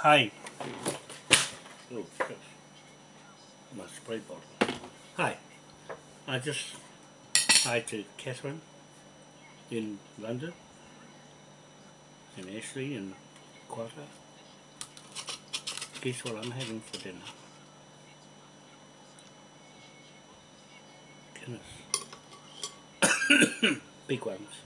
Hi. Oh. My spray bottle. Hi. I just hi to Catherine in London and Ashley and Quata. Guess what I'm having for dinner? Guinness. Big ones.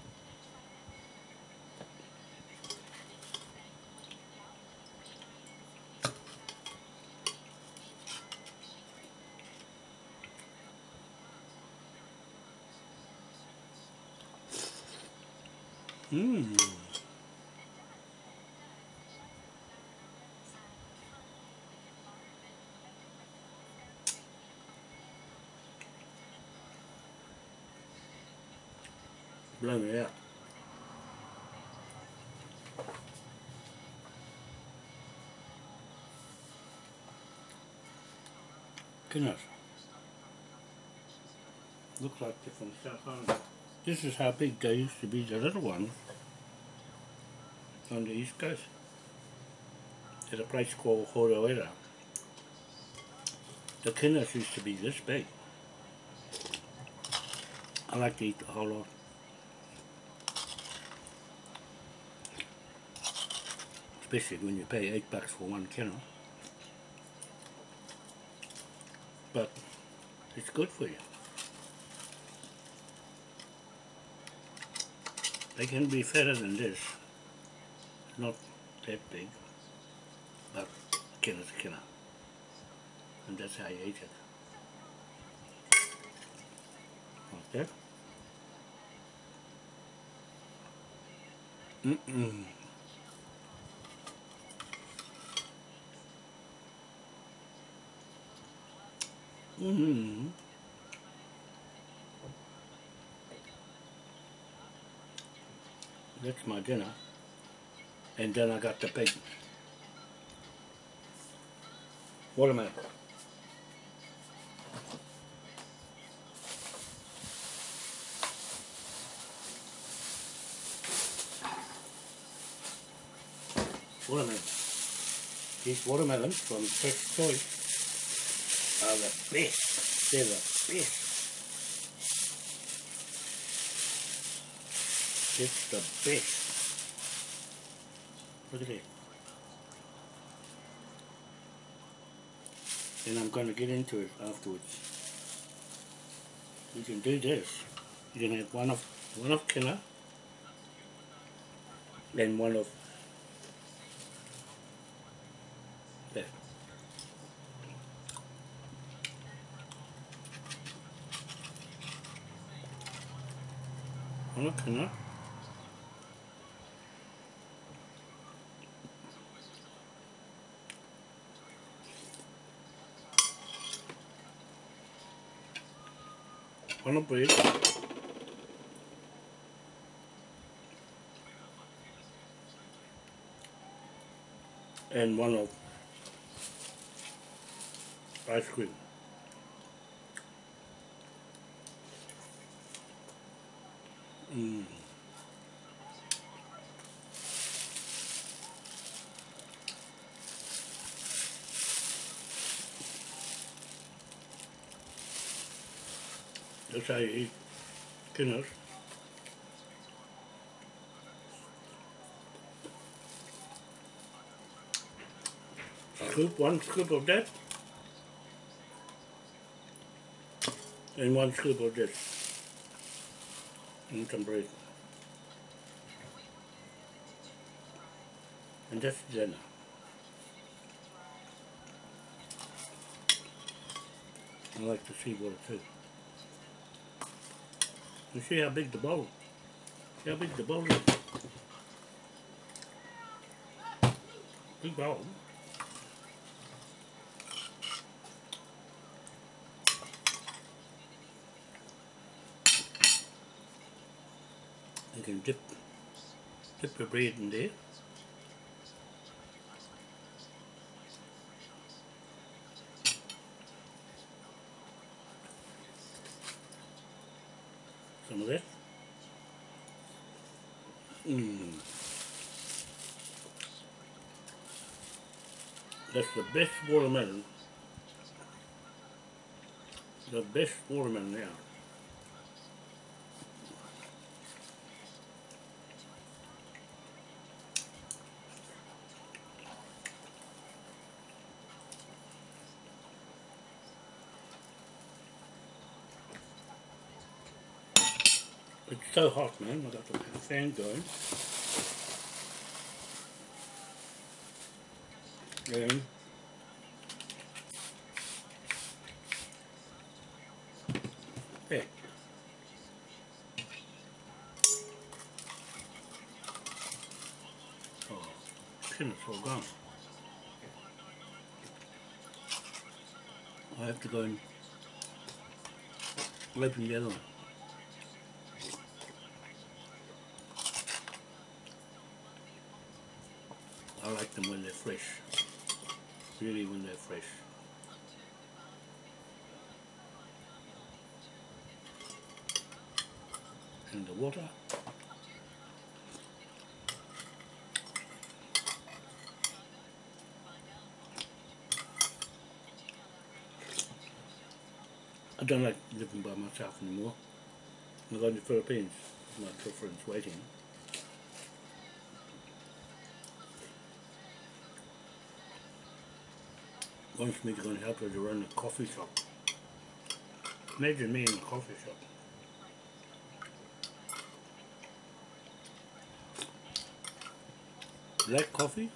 Mmm. Blow out. Goodness. Looks like different stuff on it. This is how big they used to be, the little ones, on the east coast. At a place called Horoera. The kinas used to be this big. I like to eat the whole lot. Especially when you pay eight bucks for one kennel. But it's good for you. They can be fatter than this. Not that big. But kina is kina. And that's how you eat it. Like that. Mm-mm. Mm-hmm. That's my dinner. And then I got the big watermelon. Watermelon. These watermelons from Fresh Choice are the best. They're the best. It's the best. Look at it. And I'm going to get into it afterwards. You can do this. You can have one of one of killer then one of that. One of killer a. And one of ice cream. Mm. You eat Scoop, one scoop of that. And one scoop of this. And some bread. And that's dinner. I like to see what it is. You see how big the bowl. See how big the bowl is. Big bowl. You can dip dip your bread in there. Some of that. Mmm. That's the best watermelon. The best watermelon now. It's so hot, man. I've got the fan going. And yeah. Oh, pin is all gone. I have to go and open the other one. I like them when they're fresh. Really when they're fresh. And the water. I don't like living by myself anymore. I'm going to the Philippines. My girlfriend's waiting. Wants me to help her to run the coffee shop. Imagine me in a coffee shop. Black coffee?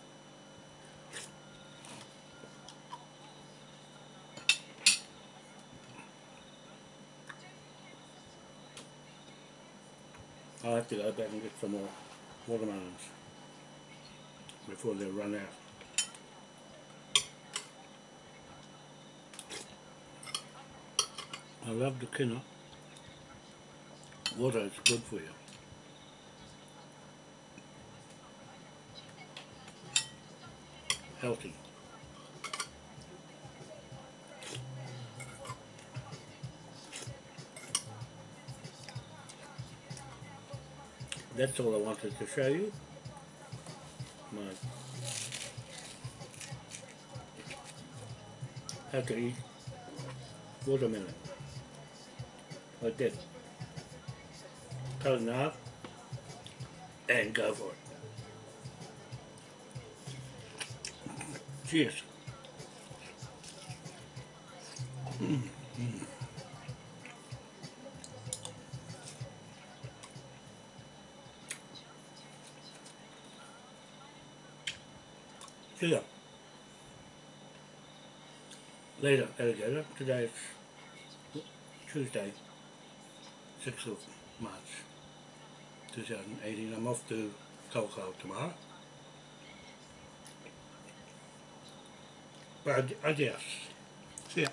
I'll have to go back and get some more watermelons before they run out. I love the quinoa. Water is good for you. Healthy. That's all I wanted to show you. My how to eat watermelon like this. Cut it half and go for it. Cheers. Mm. Ya. Later, alligator. Today is Tuesday. 6th of March 2018. I'm off to Tokyo tomorrow. But adios. See ya.